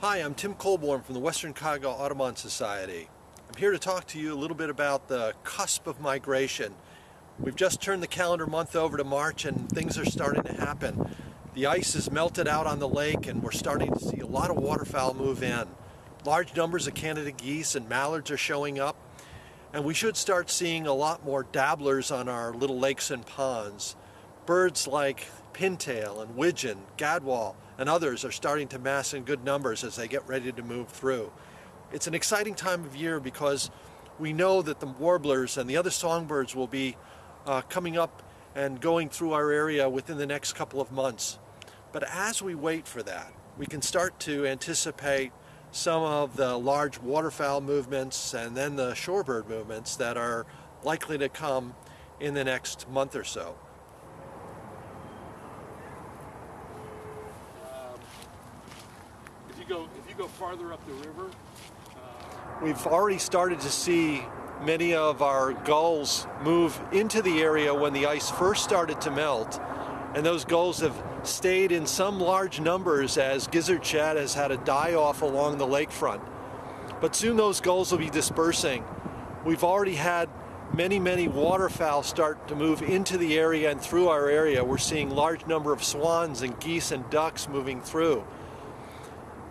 Hi, I'm Tim Colborn from the Western Cuyahoga Audubon Society. I'm here to talk to you a little bit about the cusp of migration. We've just turned the calendar month over to March and things are starting to happen. The ice has melted out on the lake and we're starting to see a lot of waterfowl move in. Large numbers of Canada geese and mallards are showing up and we should start seeing a lot more dabblers on our little lakes and ponds. Birds like pintail and widgeon, gadwall, and others are starting to mass in good numbers as they get ready to move through. It's an exciting time of year because we know that the warblers and the other songbirds will be uh, coming up and going through our area within the next couple of months. But as we wait for that, we can start to anticipate some of the large waterfowl movements and then the shorebird movements that are likely to come in the next month or so. Um, if you go if you go farther up the river, uh, we've already started to see many of our gulls move into the area when the ice first started to melt and those gulls have stayed in some large numbers as gizzard shad has had a die-off along the lakefront. But soon those gulls will be dispersing. We've already had many, many waterfowl start to move into the area and through our area. We're seeing large number of swans and geese and ducks moving through.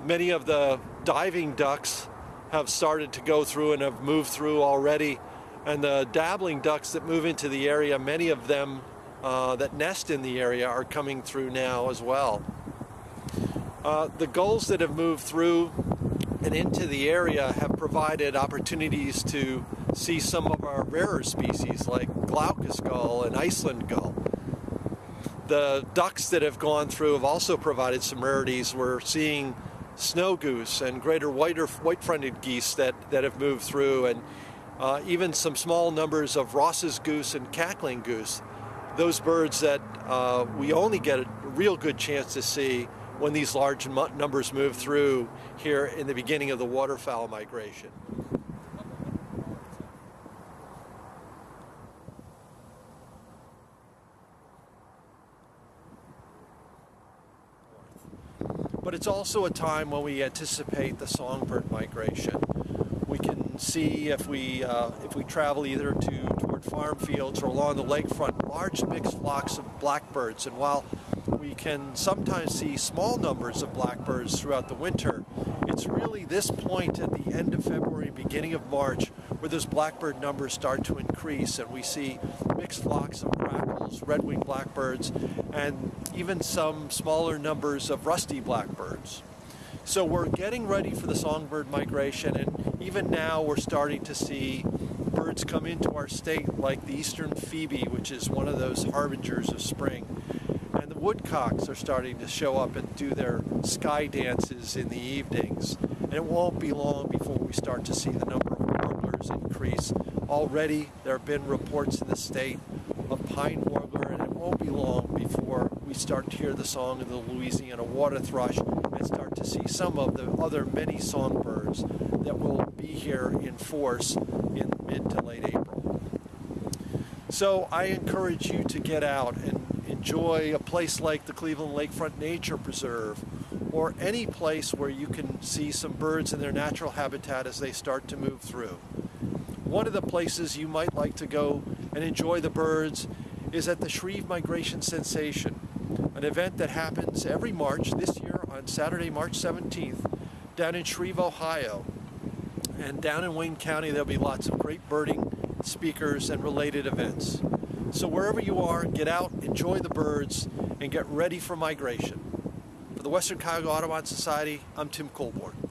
Many of the diving ducks have started to go through and have moved through already. And the dabbling ducks that move into the area, many of them uh, that nest in the area are coming through now as well. Uh, the gulls that have moved through and into the area have provided opportunities to see some of our rarer species like glaucous gull and Iceland gull. The ducks that have gone through have also provided some rarities. We're seeing snow goose and greater whiter, white-fronted geese that, that have moved through and uh, even some small numbers of Ross's goose and cackling goose those birds that uh, we only get a real good chance to see when these large numbers move through here in the beginning of the waterfowl migration. But it's also a time when we anticipate the songbird migration. We can see if we, uh, if we travel either to toward farm fields or along the lakefront large mixed flocks of blackbirds. And while we can sometimes see small numbers of blackbirds throughout the winter, it's really this point at the end of February, beginning of March, where those blackbird numbers start to increase and we see mixed flocks of grackles, red-winged blackbirds, and even some smaller numbers of rusty blackbirds. So we're getting ready for the songbird migration and even now we're starting to see birds come into our state like the eastern phoebe, which is one of those harbingers of spring. Woodcocks are starting to show up and do their sky dances in the evenings. And it won't be long before we start to see the number of warblers increase. Already there have been reports in the state of pine warbler and it won't be long before we start to hear the song of the Louisiana water thrush and start to see some of the other many songbirds that will be here in force in mid to late April. So I encourage you to get out and enjoy a place like the Cleveland Lakefront Nature Preserve or any place where you can see some birds in their natural habitat as they start to move through. One of the places you might like to go and enjoy the birds is at the Shreve Migration Sensation, an event that happens every March, this year on Saturday, March 17th, down in Shreve, Ohio. And down in Wayne County, there'll be lots of great birding speakers and related events. So wherever you are, get out, enjoy the birds, and get ready for migration. For the Western Cuyahoga Audubon Society, I'm Tim Colborn.